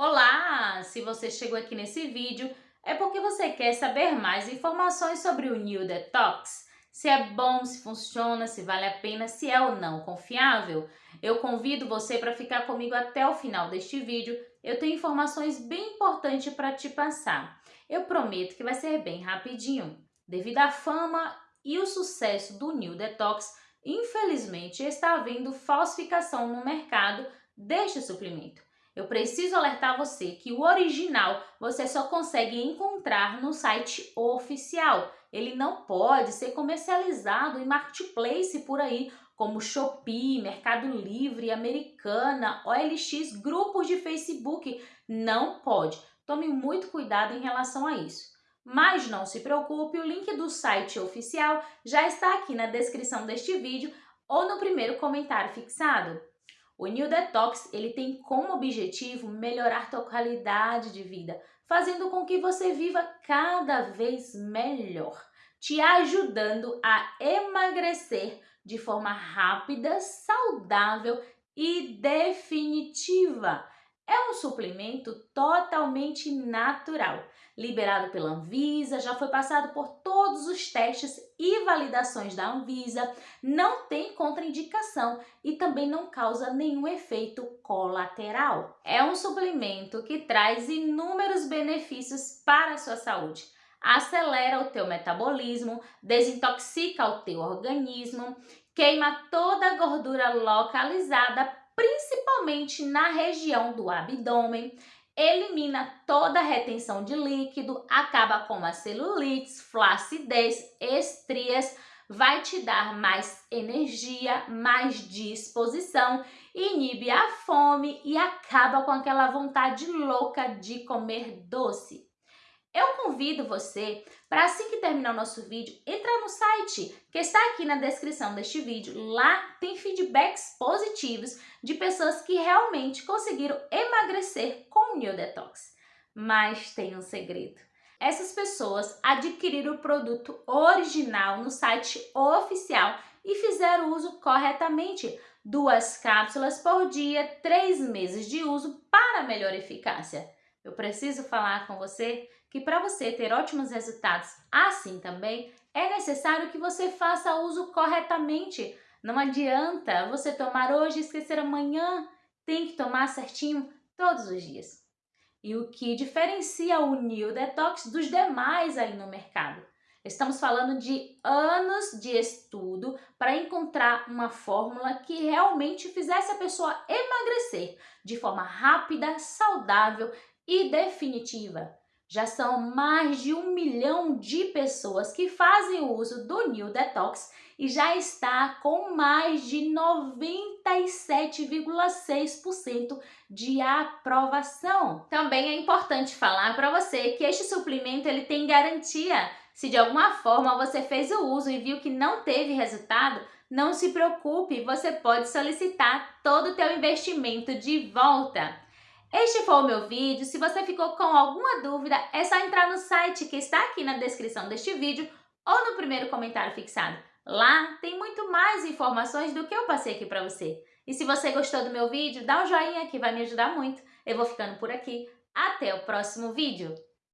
Olá! Se você chegou aqui nesse vídeo, é porque você quer saber mais informações sobre o New Detox. Se é bom, se funciona, se vale a pena, se é ou não confiável. Eu convido você para ficar comigo até o final deste vídeo. Eu tenho informações bem importantes para te passar. Eu prometo que vai ser bem rapidinho. Devido à fama e o sucesso do New Detox, infelizmente está havendo falsificação no mercado deste suplemento. Eu preciso alertar você que o original você só consegue encontrar no site oficial. Ele não pode ser comercializado em marketplace por aí, como Shopee, Mercado Livre, Americana, OLX, grupos de Facebook. Não pode. Tome muito cuidado em relação a isso. Mas não se preocupe, o link do site oficial já está aqui na descrição deste vídeo ou no primeiro comentário fixado. O New Detox ele tem como objetivo melhorar tua qualidade de vida, fazendo com que você viva cada vez melhor, te ajudando a emagrecer de forma rápida, saudável e definitiva. É um suplemento totalmente natural, liberado pela Anvisa, já foi passado por todos os testes e validações da Anvisa, não tem contraindicação e também não causa nenhum efeito colateral. É um suplemento que traz inúmeros benefícios para a sua saúde. Acelera o teu metabolismo, desintoxica o teu organismo, queima toda a gordura localizada principalmente na região do abdômen, elimina toda a retenção de líquido, acaba com a celulite, flacidez, estrias, vai te dar mais energia, mais disposição, inibe a fome e acaba com aquela vontade louca de comer doce. Eu convido você para assim que terminar o nosso vídeo, entrar no site que está aqui na descrição deste vídeo. Lá tem feedbacks positivos de pessoas que realmente conseguiram emagrecer com o New Detox. Mas tem um segredo. Essas pessoas adquiriram o produto original no site oficial e fizeram uso corretamente. Duas cápsulas por dia, três meses de uso para melhor eficácia. Eu preciso falar com você que para você ter ótimos resultados assim também, é necessário que você faça uso corretamente. Não adianta você tomar hoje e esquecer amanhã. Tem que tomar certinho todos os dias. E o que diferencia o New Detox dos demais aí no mercado? Estamos falando de anos de estudo para encontrar uma fórmula que realmente fizesse a pessoa emagrecer de forma rápida, saudável e definitiva. Já são mais de um milhão de pessoas que fazem uso do New Detox e já está com mais de 97,6% de aprovação. Também é importante falar para você que este suplemento ele tem garantia. Se de alguma forma você fez o uso e viu que não teve resultado, não se preocupe, você pode solicitar todo o teu investimento de volta. Este foi o meu vídeo. Se você ficou com alguma dúvida, é só entrar no site que está aqui na descrição deste vídeo ou no primeiro comentário fixado. Lá tem muito mais informações do que eu passei aqui para você. E se você gostou do meu vídeo, dá um joinha que vai me ajudar muito. Eu vou ficando por aqui. Até o próximo vídeo.